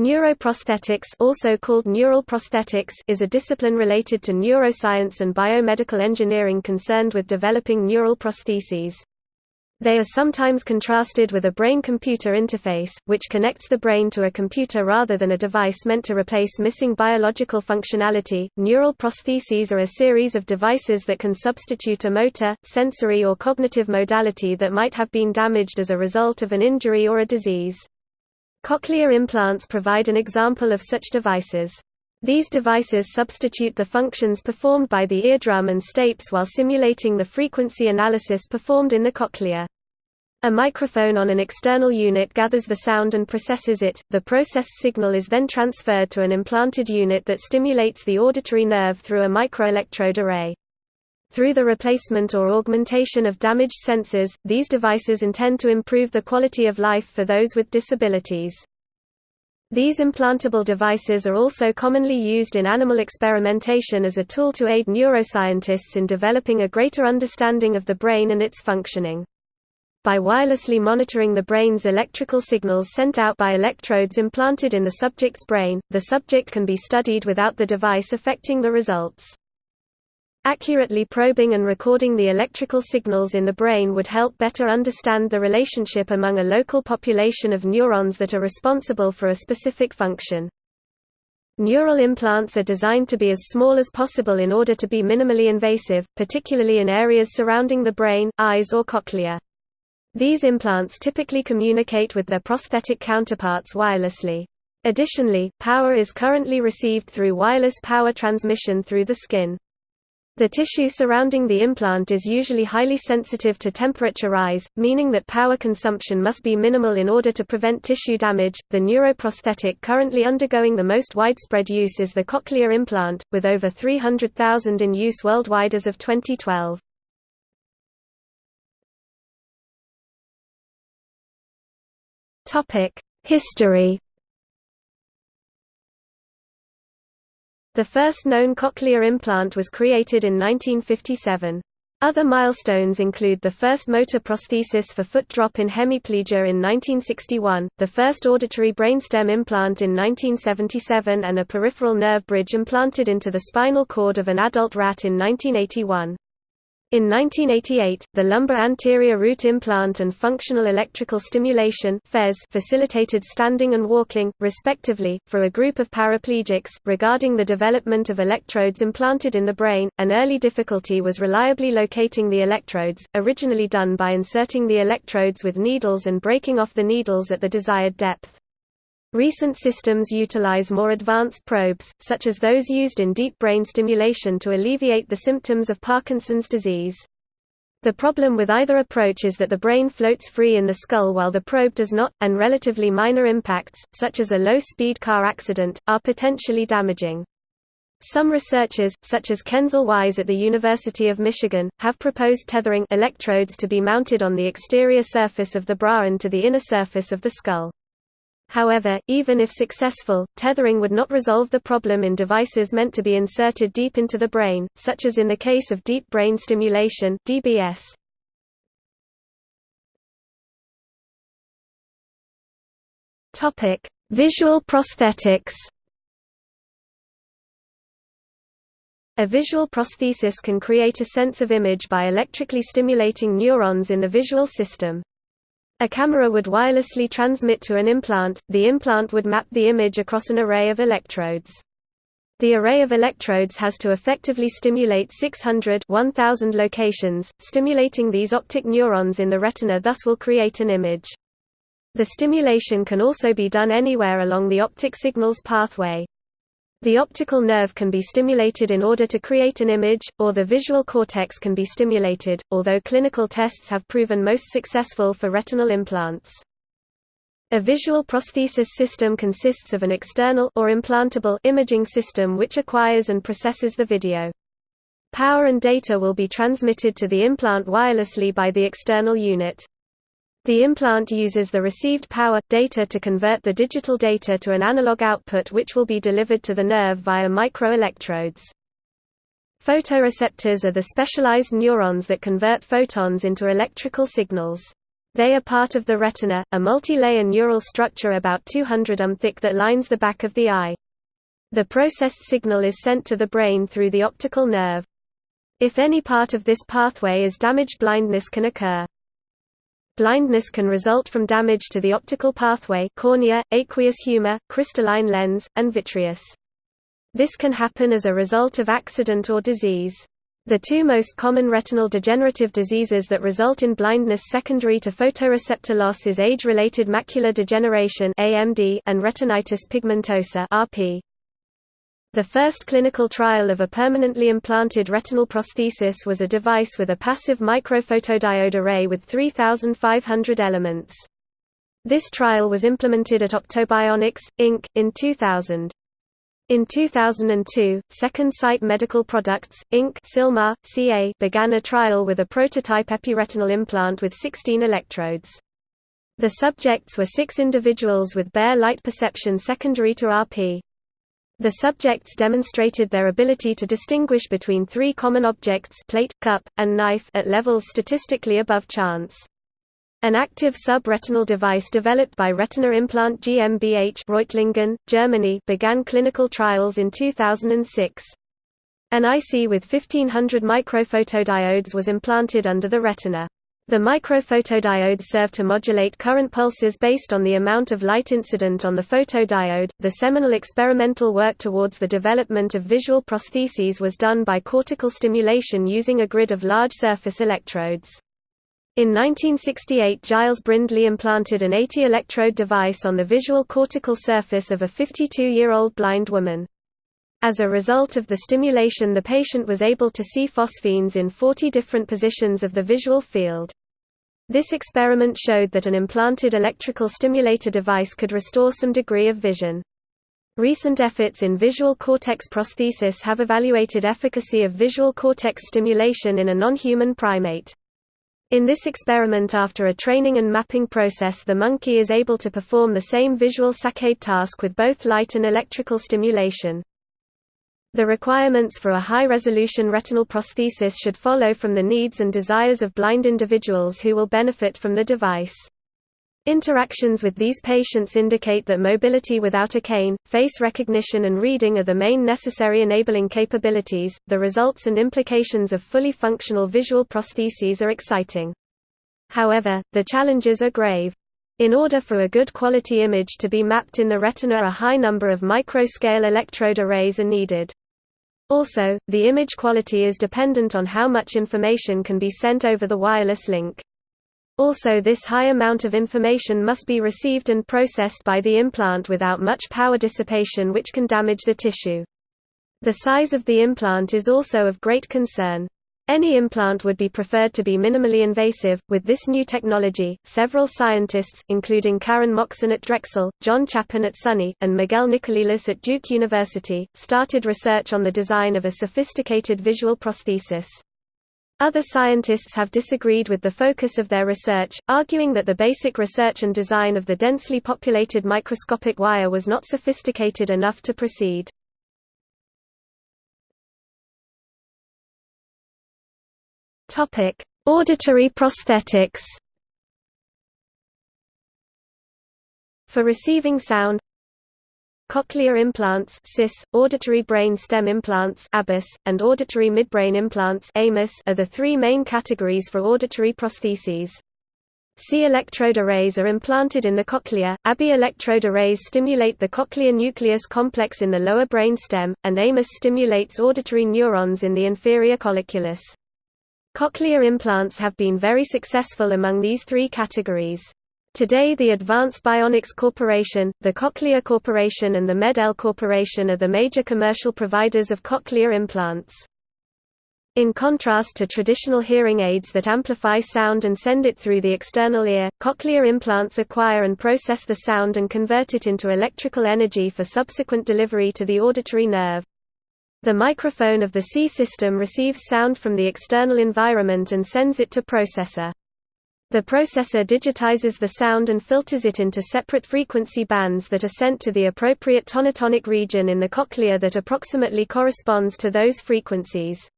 Neuroprosthetics also called neural prosthetics is a discipline related to neuroscience and biomedical engineering concerned with developing neural prostheses. They are sometimes contrasted with a brain-computer interface, which connects the brain to a computer rather than a device meant to replace missing biological functionality. Neural prostheses are a series of devices that can substitute a motor, sensory or cognitive modality that might have been damaged as a result of an injury or a disease. Cochlear implants provide an example of such devices. These devices substitute the functions performed by the eardrum and stapes while simulating the frequency analysis performed in the cochlea. A microphone on an external unit gathers the sound and processes it. The processed signal is then transferred to an implanted unit that stimulates the auditory nerve through a microelectrode array. Through the replacement or augmentation of damaged sensors, these devices intend to improve the quality of life for those with disabilities. These implantable devices are also commonly used in animal experimentation as a tool to aid neuroscientists in developing a greater understanding of the brain and its functioning. By wirelessly monitoring the brain's electrical signals sent out by electrodes implanted in the subject's brain, the subject can be studied without the device affecting the results. Accurately probing and recording the electrical signals in the brain would help better understand the relationship among a local population of neurons that are responsible for a specific function. Neural implants are designed to be as small as possible in order to be minimally invasive, particularly in areas surrounding the brain, eyes or cochlea. These implants typically communicate with their prosthetic counterparts wirelessly. Additionally, power is currently received through wireless power transmission through the skin. The tissue surrounding the implant is usually highly sensitive to temperature rise, meaning that power consumption must be minimal in order to prevent tissue damage. The neuroprosthetic currently undergoing the most widespread use is the cochlear implant, with over 300,000 in use worldwide as of 2012. Topic: History The first known cochlear implant was created in 1957. Other milestones include the first motor prosthesis for foot drop in hemiplegia in 1961, the first auditory brainstem implant in 1977 and a peripheral nerve bridge implanted into the spinal cord of an adult rat in 1981. In 1988, the lumbar anterior root implant and functional electrical stimulation facilitated standing and walking, respectively, for a group of paraplegics. Regarding the development of electrodes implanted in the brain, an early difficulty was reliably locating the electrodes, originally done by inserting the electrodes with needles and breaking off the needles at the desired depth. Recent systems utilize more advanced probes, such as those used in deep brain stimulation to alleviate the symptoms of Parkinson's disease. The problem with either approach is that the brain floats free in the skull while the probe does not, and relatively minor impacts, such as a low-speed car accident, are potentially damaging. Some researchers, such as Kensall Wise at the University of Michigan, have proposed tethering electrodes to be mounted on the exterior surface of the bra and to the inner surface of the skull. However, even if successful, tethering would not resolve the problem in devices meant to be inserted deep into the brain, such as in the case of deep brain stimulation (DBS). Topic: Visual prosthetics. A visual prosthesis can create a sense of image by electrically stimulating neurons in the visual system. A camera would wirelessly transmit to an implant, the implant would map the image across an array of electrodes. The array of electrodes has to effectively stimulate 600 1000 locations, stimulating these optic neurons in the retina thus will create an image. The stimulation can also be done anywhere along the optic signals pathway. The optical nerve can be stimulated in order to create an image, or the visual cortex can be stimulated, although clinical tests have proven most successful for retinal implants. A visual prosthesis system consists of an external or implantable imaging system which acquires and processes the video. Power and data will be transmitted to the implant wirelessly by the external unit. The implant uses the received power, data to convert the digital data to an analog output which will be delivered to the nerve via microelectrodes. Photoreceptors are the specialized neurons that convert photons into electrical signals. They are part of the retina, a multi-layer neural structure about 200 um thick that lines the back of the eye. The processed signal is sent to the brain through the optical nerve. If any part of this pathway is damaged blindness can occur. Blindness can result from damage to the optical pathway cornea, aqueous humor, crystalline lens, and vitreous. This can happen as a result of accident or disease. The two most common retinal degenerative diseases that result in blindness secondary to photoreceptor loss is age-related macular degeneration and retinitis pigmentosa. The first clinical trial of a permanently implanted retinal prosthesis was a device with a passive microphotodiode array with 3,500 elements. This trial was implemented at Optobionics, Inc., in 2000. In 2002, Second Sight Medical Products, Inc. Sylmar, CA began a trial with a prototype epiretinal implant with 16 electrodes. The subjects were six individuals with bare light perception secondary to RP. The subjects demonstrated their ability to distinguish between three common objects plate, cup, and knife at levels statistically above chance. An active subretinal device developed by Retina Implant GmbH Reutlingen, Germany began clinical trials in 2006. An IC with 1500 microphotodiodes was implanted under the retina. The microphotodiodes serve to modulate current pulses based on the amount of light incident on the photodiode. The seminal experimental work towards the development of visual prostheses was done by cortical stimulation using a grid of large surface electrodes. In 1968 Giles Brindley implanted an 80-electrode device on the visual cortical surface of a 52-year-old blind woman. As a result of the stimulation the patient was able to see phosphenes in 40 different positions of the visual field. This experiment showed that an implanted electrical stimulator device could restore some degree of vision. Recent efforts in visual cortex prosthesis have evaluated efficacy of visual cortex stimulation in a non-human primate. In this experiment after a training and mapping process the monkey is able to perform the same visual saccade task with both light and electrical stimulation. The requirements for a high-resolution retinal prosthesis should follow from the needs and desires of blind individuals who will benefit from the device. Interactions with these patients indicate that mobility without a cane, face recognition and reading are the main necessary enabling capabilities. The results and implications of fully functional visual prostheses are exciting. However, the challenges are grave. In order for a good quality image to be mapped in the retina a high number of micro-scale electrode arrays are needed. Also, the image quality is dependent on how much information can be sent over the wireless link. Also this high amount of information must be received and processed by the implant without much power dissipation which can damage the tissue. The size of the implant is also of great concern. Any implant would be preferred to be minimally invasive. With this new technology, several scientists, including Karen Moxon at Drexel, John Chapin at SUNY, and Miguel Nicolelis at Duke University, started research on the design of a sophisticated visual prosthesis. Other scientists have disagreed with the focus of their research, arguing that the basic research and design of the densely populated microscopic wire was not sophisticated enough to proceed. Topic: Auditory prosthetics. For receiving sound, cochlear implants (CIS), auditory brain stem implants (ABIS), and auditory midbrain implants (AMIS) are the three main categories for auditory prostheses. CI electrode arrays are implanted in the cochlea, ABI electrode arrays stimulate the cochlear nucleus complex in the lower brain stem, and AMIS stimulates auditory neurons in the inferior colliculus. Cochlear implants have been very successful among these three categories. Today the Advanced Bionics Corporation, the Cochlear Corporation and the Med-El Corporation are the major commercial providers of cochlear implants. In contrast to traditional hearing aids that amplify sound and send it through the external ear, cochlear implants acquire and process the sound and convert it into electrical energy for subsequent delivery to the auditory nerve. The microphone of the CI system receives sound from the external environment and sends it to processor. The processor digitizes the sound and filters it into separate frequency bands that are sent to the appropriate tonotopic region in the cochlea that approximately corresponds to those frequencies.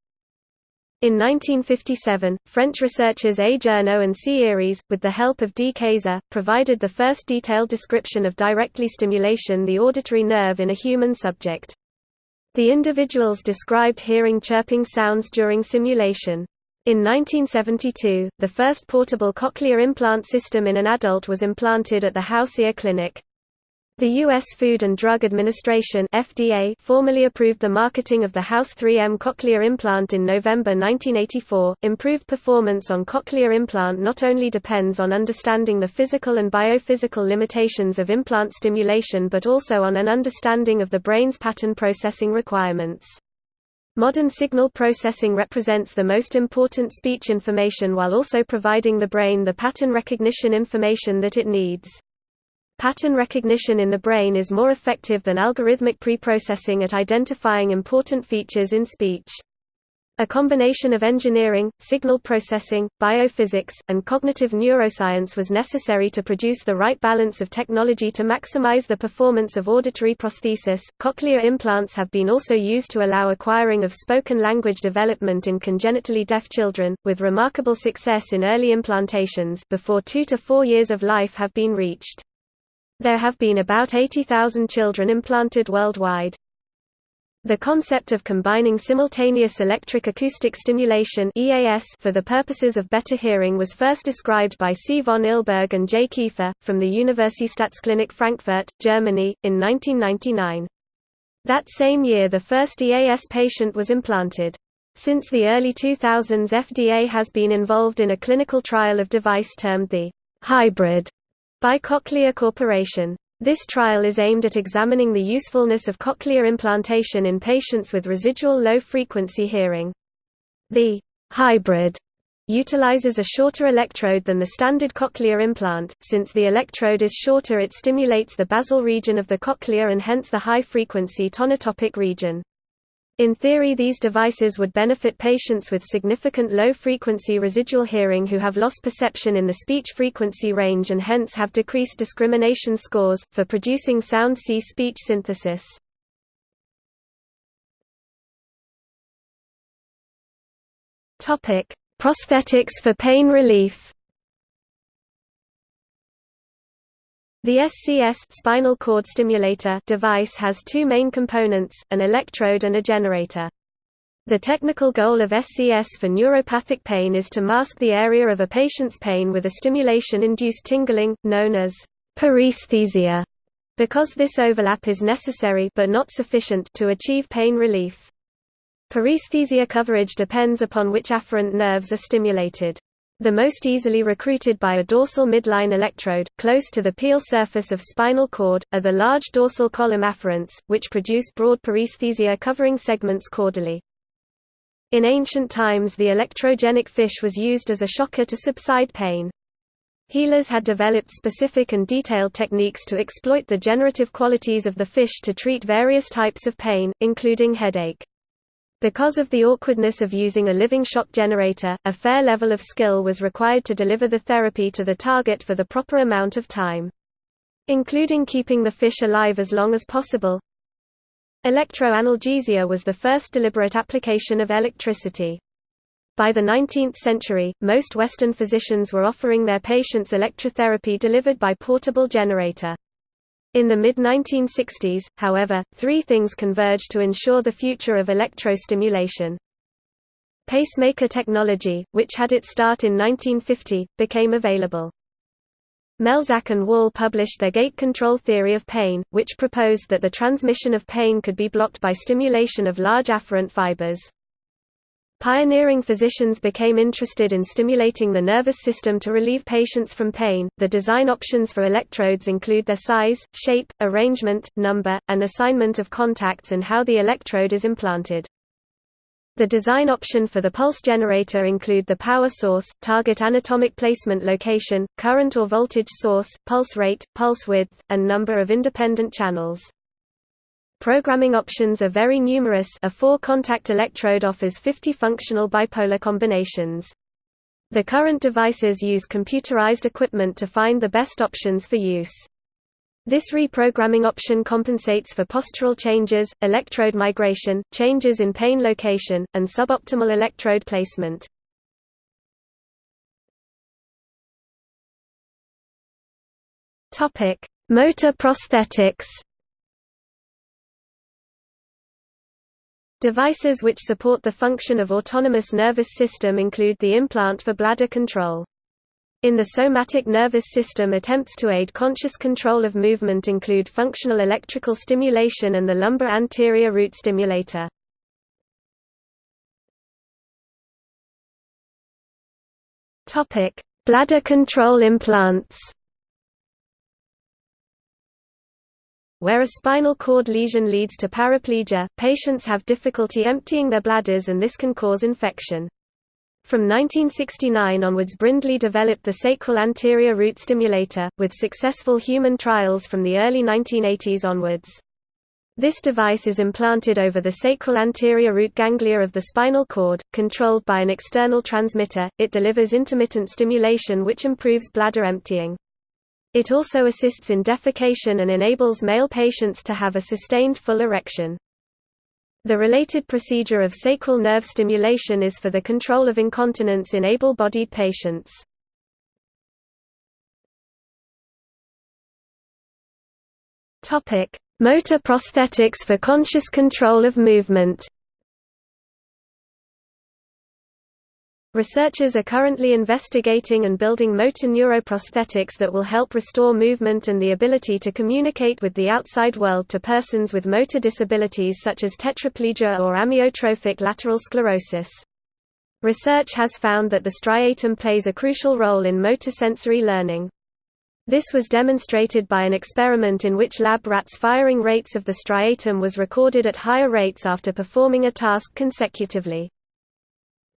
In 1957, French researchers A. Djourno and C. Eyries, with the help of D. Kayser, provided the first detailed description of directly stimulation the auditory nerve in a human subject. The individuals described hearing chirping sounds during simulation. In 1972, the first portable cochlear implant system in an adult was implanted at the House Ear Clinic. The U.S. Food and Drug Administration FDA formally approved the marketing of the House 3M cochlear implant in November 1984. Improved performance on cochlear implant not only depends on understanding the physical and biophysical limitations of implant stimulation but also on an understanding of the brain's pattern processing requirements. Modern signal processing represents the most important speech information while also providing the brain the pattern recognition information that it needs. Pattern recognition in the brain is more effective than algorithmic preprocessing at identifying important features in speech. A combination of engineering, signal processing, biophysics, and cognitive neuroscience was necessary to produce the right balance of technology to maximize the performance of auditory prosthesis. Cochlear implants have been also used to allow acquiring of spoken language development in congenitally deaf children, with remarkable success in early implantations before 2 to 4 years of life have been reached. There have been about 80,000 children implanted worldwide. The concept of combining simultaneous electric acoustic stimulation EAS for the purposes of better hearing was first described by C. von Ilberg and J. Kiefer, from the Universitätsklinik Frankfurt, Germany, in 1999. That same year the first EAS patient was implanted. Since the early 2000s FDA has been involved in a clinical trial of device termed the hybrid by Cochlear Corporation. This trial is aimed at examining the usefulness of cochlear implantation in patients with residual low-frequency hearing. The hybrid utilizes a shorter electrode than the standard cochlear implant. Since the electrode is shorter it stimulates the basal region of the cochlea and hence the high-frequency tonotopic region. In theory these devices would benefit patients with significant low-frequency residual hearing who have lost perception in the speech frequency range and hence have decreased discrimination scores, for producing sound C speech synthesis. Prosthetics for pain relief The SCS spinal cord stimulator device has two main components, an electrode and a generator. The technical goal of SCS for neuropathic pain is to mask the area of a patient's pain with a stimulation-induced tingling, known as paresthesia, because this overlap is necessary but not sufficient to achieve pain relief. Paresthesia coverage depends upon which afferent nerves are stimulated. The most easily recruited by a dorsal midline electrode, close to the pial surface of spinal cord, are the large dorsal column afferents, which produce broad paresthesia covering segments caudally. In ancient times the electrogenic fish was used as a shocker to subside pain. Healers had developed specific and detailed techniques to exploit the generative qualities of the fish to treat various types of pain, including headache. Because of the awkwardness of using a living shock generator, a fair level of skill was required to deliver the therapy to the target for the proper amount of time. Including keeping the fish alive as long as possible. Electroanalgesia was the first deliberate application of electricity. By the 19th century, most Western physicians were offering their patients electrotherapy delivered by portable generator. In the mid-1960s, however, three things converged to ensure the future of electrostimulation. Pacemaker technology, which had its start in 1950, became available. Melzack and Wall published their gate control theory of pain, which proposed that the transmission of pain could be blocked by stimulation of large afferent fibers. Pioneering physicians became interested in stimulating the nervous system to relieve patients from pain. The design options for electrodes include their size, shape, arrangement, number, and assignment of contacts and how the electrode is implanted. The design option for the pulse generator include the power source, target anatomic placement location, current or voltage source, pulse rate, pulse width, and number of independent channels. Programming options are very numerous a four-contact electrode offers 50 functional bipolar combinations. The current devices use computerized equipment to find the best options for use. This reprogramming option compensates for postural changes, electrode migration, changes in pain location, and suboptimal electrode placement. Motor prosthetics. Devices which support the function of autonomous nervous system include the implant for bladder control. In the somatic nervous system attempts to aid conscious control of movement include functional electrical stimulation and the lumbar anterior root stimulator. Bladder control implants Where a spinal cord lesion leads to paraplegia, patients have difficulty emptying their bladders and this can cause infection. From 1969 onwards Brindley developed the sacral anterior root stimulator, with successful human trials from the early 1980s onwards. This device is implanted over the sacral anterior root ganglia of the spinal cord, controlled by an external transmitter. It delivers intermittent stimulation which improves bladder emptying. It also assists in defecation and enables male patients to have a sustained full erection. The related procedure of sacral nerve stimulation is for the control of incontinence in able-bodied patients. Motor prosthetics for conscious control of movement Researchers are currently investigating and building motor neuroprosthetics that will help restore movement and the ability to communicate with the outside world to persons with motor disabilities such as tetraplegia or amyotrophic lateral sclerosis. Research has found that the striatum plays a crucial role in motor sensory learning. This was demonstrated by an experiment in which lab rats' firing rates of the striatum was recorded at higher rates after performing a task consecutively.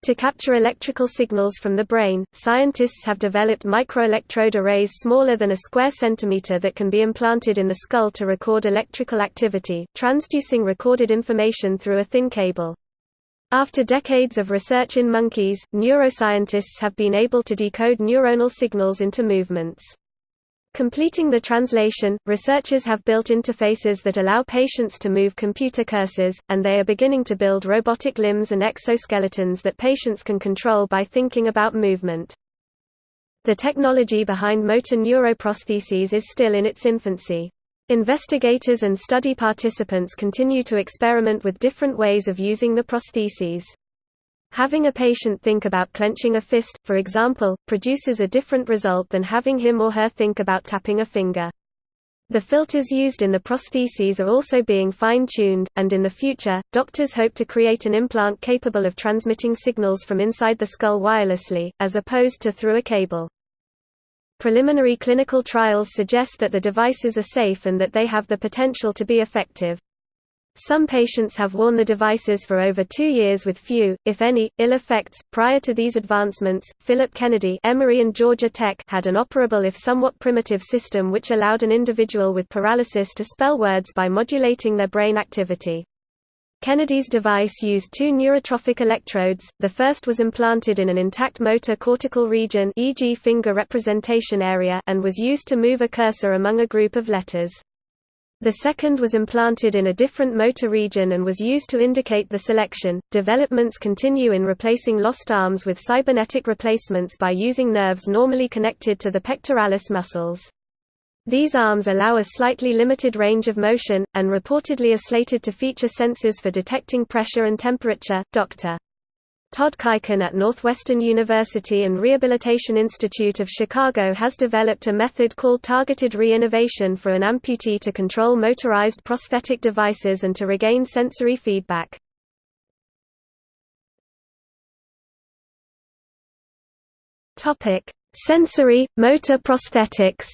To capture electrical signals from the brain, scientists have developed microelectrode arrays smaller than a square centimeter that can be implanted in the skull to record electrical activity, transducing recorded information through a thin cable. After decades of research in monkeys, neuroscientists have been able to decode neuronal signals into movements. Completing the translation, researchers have built interfaces that allow patients to move computer cursors, and they are beginning to build robotic limbs and exoskeletons that patients can control by thinking about movement. The technology behind motor neuroprostheses is still in its infancy. Investigators and study participants continue to experiment with different ways of using the prostheses. Having a patient think about clenching a fist, for example, produces a different result than having him or her think about tapping a finger. The filters used in the prostheses are also being fine-tuned, and in the future, doctors hope to create an implant capable of transmitting signals from inside the skull wirelessly, as opposed to through a cable. Preliminary clinical trials suggest that the devices are safe and that they have the potential to be effective. Some patients have worn the devices for over two years with few, if any, ill effects. Prior to these advancements, Philip Kennedy Emory and Georgia Tech had an operable if somewhat primitive system which allowed an individual with paralysis to spell words by modulating their brain activity. Kennedy's device used two neurotrophic electrodes, the first was implanted in an intact motor cortical region e.g. finger representation area and was used to move a cursor among a group of letters. The second was implanted in a different motor region and was used to indicate the selection. Developments continue in replacing lost arms with cybernetic replacements by using nerves normally connected to the pectoralis muscles. These arms allow a slightly limited range of motion, and reportedly are slated to feature sensors for detecting pressure and temperature. Dr. Todd Kuiken at Northwestern University and Rehabilitation Institute of Chicago has developed a method called targeted re-innervation for an amputee to control motorized prosthetic devices and to regain sensory feedback. Sensory, motor prosthetics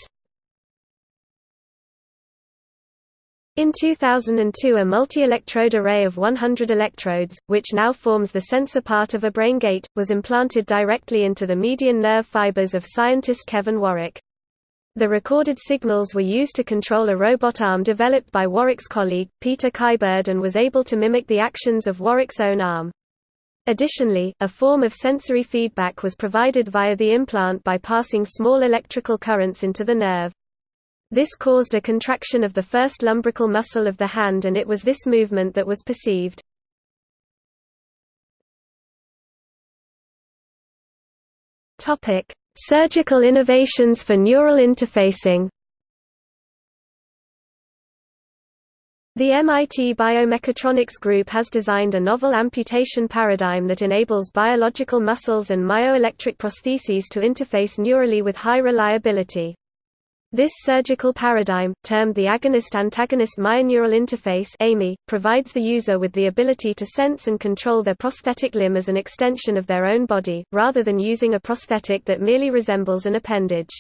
In 2002 a multi-electrode array of 100 electrodes, which now forms the sensor part of a BrainGate, was implanted directly into the median nerve fibers of scientist Kevin Warwick. The recorded signals were used to control a robot arm developed by Warwick's colleague, Peter Kyberd and was able to mimic the actions of Warwick's own arm. Additionally, a form of sensory feedback was provided via the implant by passing small electrical currents into the nerve. This caused a contraction of the first lumbrical muscle of the hand and it was this movement that was perceived. Surgical innovations for neural interfacing The MIT Biomechatronics Group has designed a novel amputation paradigm that enables biological muscles and myoelectric prostheses to interface neurally with high reliability. This surgical paradigm, termed the agonist-antagonist myoneural interface AMI, provides the user with the ability to sense and control their prosthetic limb as an extension of their own body, rather than using a prosthetic that merely resembles an appendage.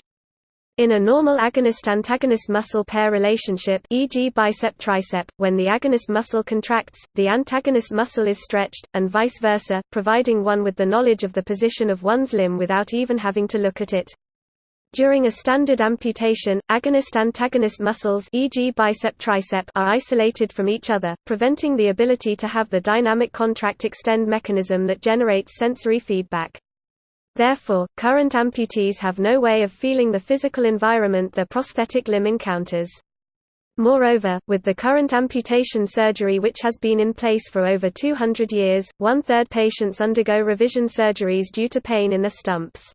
In a normal agonist-antagonist muscle pair relationship e.g. bicep-tricep, when the agonist muscle contracts, the antagonist muscle is stretched, and vice versa, providing one with the knowledge of the position of one's limb without even having to look at it. During a standard amputation, agonist-antagonist muscles e.g. bicep-tricep are isolated from each other, preventing the ability to have the dynamic contract-extend mechanism that generates sensory feedback. Therefore, current amputees have no way of feeling the physical environment their prosthetic limb encounters. Moreover, with the current amputation surgery which has been in place for over 200 years, one-third patients undergo revision surgeries due to pain in the stumps.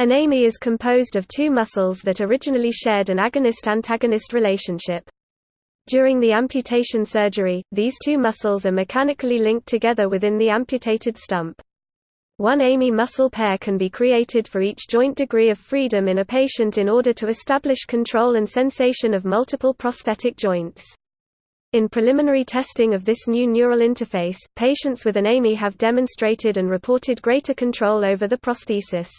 An AMI is composed of two muscles that originally shared an agonist-antagonist relationship. During the amputation surgery, these two muscles are mechanically linked together within the amputated stump. One AMI muscle pair can be created for each joint degree of freedom in a patient in order to establish control and sensation of multiple prosthetic joints. In preliminary testing of this new neural interface, patients with an AMI have demonstrated and reported greater control over the prosthesis.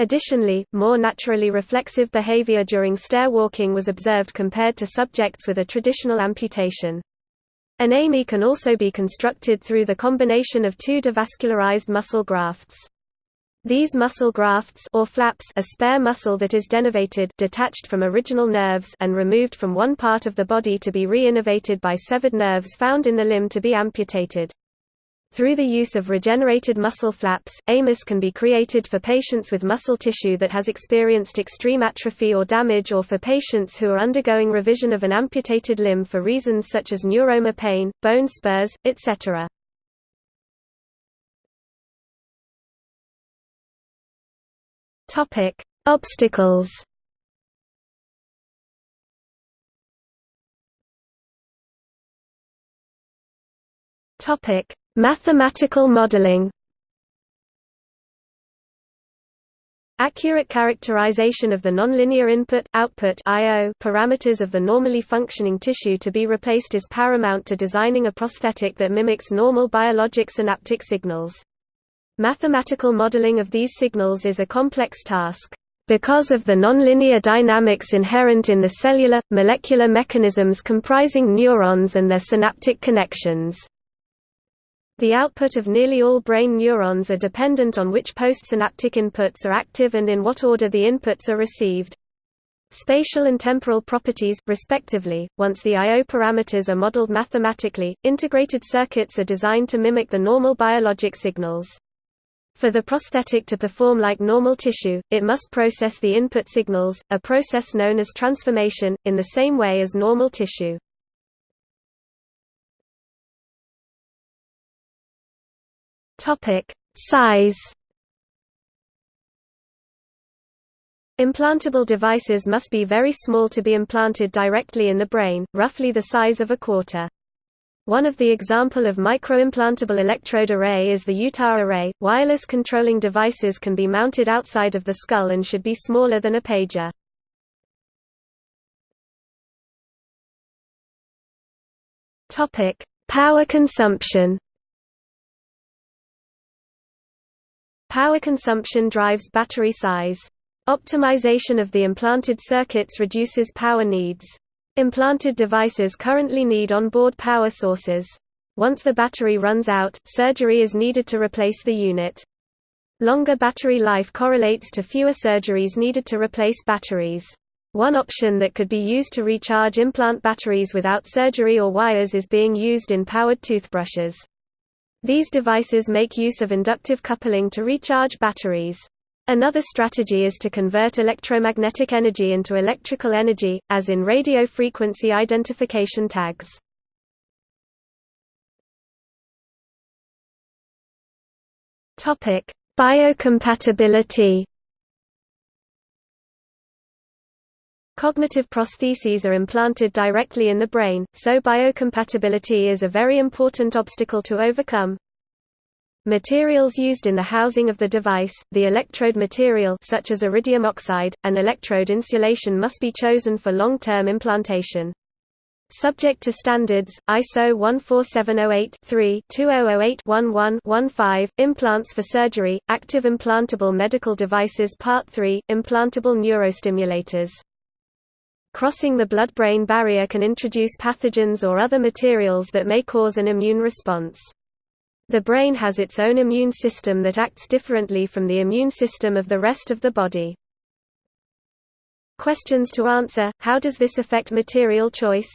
Additionally, more naturally reflexive behavior during stair walking was observed compared to subjects with a traditional amputation. An AMI can also be constructed through the combination of two devascularized muscle grafts. These muscle grafts or flaps a spare muscle that is denervated detached from original nerves and removed from one part of the body to be re-innervated by severed nerves found in the limb to be amputated. Through the use of regenerated muscle flaps, AMIS can be created for patients with muscle tissue that has experienced extreme atrophy or damage or for patients who are undergoing revision of an amputated limb for reasons such as neuroma pain, bone spurs, etc. Obstacles Topic: Mathematical modeling Accurate characterization of the nonlinear input-output parameters of the normally functioning tissue to be replaced is paramount to designing a prosthetic that mimics normal biologic synaptic signals. Mathematical modeling of these signals is a complex task. Because of the nonlinear dynamics inherent in the cellular, molecular mechanisms comprising neurons and their synaptic connections. The output of nearly all brain neurons are dependent on which postsynaptic inputs are active and in what order the inputs are received. Spatial and temporal properties, respectively, once the I.O. parameters are modeled mathematically, integrated circuits are designed to mimic the normal biologic signals. For the prosthetic to perform like normal tissue, it must process the input signals, a process known as transformation, in the same way as normal tissue. Topic: Size. Implantable devices must be very small to be implanted directly in the brain, roughly the size of a quarter. One of the example of microimplantable electrode array is the Utah array. Wireless controlling devices can be mounted outside of the skull and should be smaller than a pager. Topic: Power consumption. Power consumption drives battery size. Optimization of the implanted circuits reduces power needs. Implanted devices currently need onboard power sources. Once the battery runs out, surgery is needed to replace the unit. Longer battery life correlates to fewer surgeries needed to replace batteries. One option that could be used to recharge implant batteries without surgery or wires is being used in powered toothbrushes. These devices make use of inductive coupling to recharge batteries. Another strategy is to convert electromagnetic energy into electrical energy, as in radio frequency identification tags. Biocompatibility Cognitive prostheses are implanted directly in the brain, so biocompatibility is a very important obstacle to overcome. Materials used in the housing of the device, the electrode material such as iridium oxide, and electrode insulation must be chosen for long-term implantation. Subject to standards, ISO 14708-3-2008-11-15, Implants for Surgery, Active Implantable Medical Devices Part 3, Implantable Neurostimulators Crossing the blood-brain barrier can introduce pathogens or other materials that may cause an immune response. The brain has its own immune system that acts differently from the immune system of the rest of the body. Questions to answer – How does this affect material choice?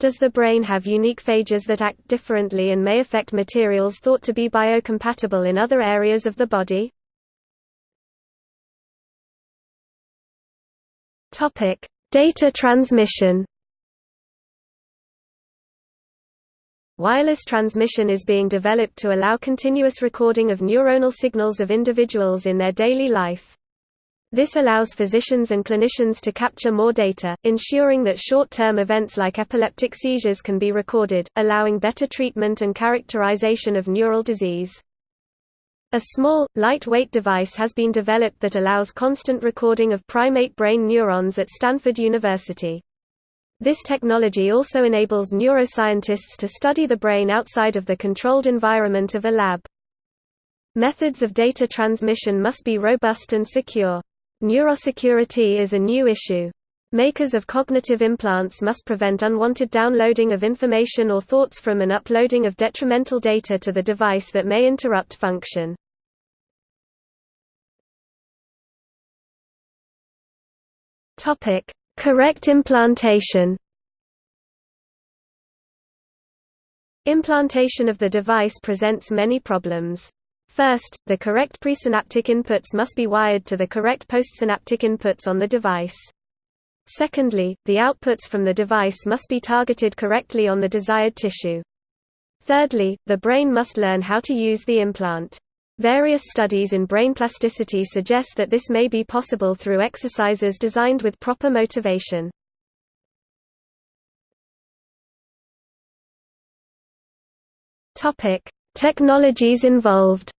Does the brain have unique phages that act differently and may affect materials thought to be biocompatible in other areas of the body? Data transmission Wireless transmission is being developed to allow continuous recording of neuronal signals of individuals in their daily life. This allows physicians and clinicians to capture more data, ensuring that short-term events like epileptic seizures can be recorded, allowing better treatment and characterization of neural disease. A small, lightweight device has been developed that allows constant recording of primate brain neurons at Stanford University. This technology also enables neuroscientists to study the brain outside of the controlled environment of a lab. Methods of data transmission must be robust and secure. Neurosecurity is a new issue. Makers of cognitive implants must prevent unwanted downloading of information or thoughts from and uploading of detrimental data to the device that may interrupt function. Topic: Correct implantation. Implantation of the device presents many problems. First, the correct presynaptic inputs must be wired to the correct postsynaptic inputs on the device. Secondly, the outputs from the device must be targeted correctly on the desired tissue. Thirdly, the brain must learn how to use the implant. Various studies in brain plasticity suggest that this may be possible through exercises designed with proper motivation. Topic: Technologies involved.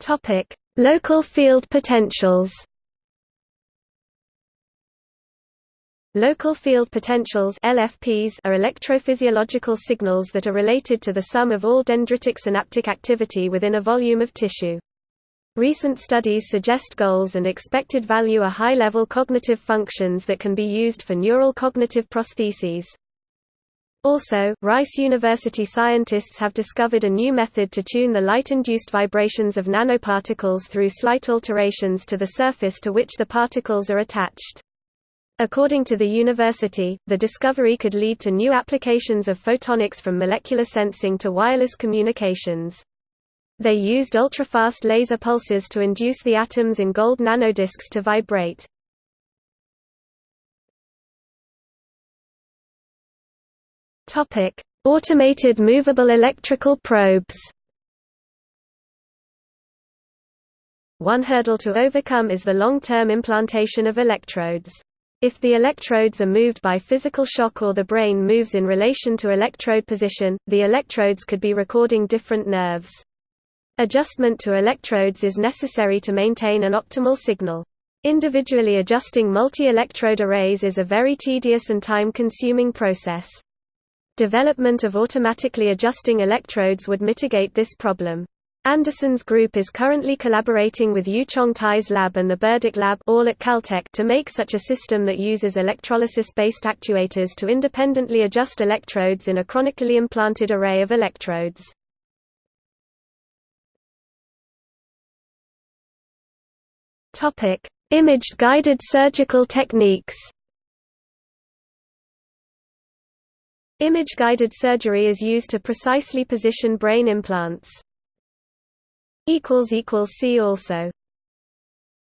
Topic: Local field potentials. Local field potentials LFPs are electrophysiological signals that are related to the sum of all dendritic synaptic activity within a volume of tissue. Recent studies suggest goals and expected value are high-level cognitive functions that can be used for neural cognitive prostheses. Also, Rice University scientists have discovered a new method to tune the light-induced vibrations of nanoparticles through slight alterations to the surface to which the particles are attached. According to the university, the discovery could lead to new applications of photonics from molecular sensing to wireless communications. They used ultrafast laser pulses to induce the atoms in gold nanodisks to vibrate. Automated movable electrical probes One hurdle to overcome is the long-term implantation of electrodes. If the electrodes are moved by physical shock or the brain moves in relation to electrode position, the electrodes could be recording different nerves. Adjustment to electrodes is necessary to maintain an optimal signal. Individually adjusting multi-electrode arrays is a very tedious and time-consuming process. Development of automatically adjusting electrodes would mitigate this problem. Andersen's group is currently collaborating with Yu Chong Tai's lab and the Burdick lab all at Caltech to make such a system that uses electrolysis-based actuators to independently adjust electrodes in a chronically implanted array of electrodes. Imaged guided surgical techniques Image-guided surgery is used to precisely position brain implants. See also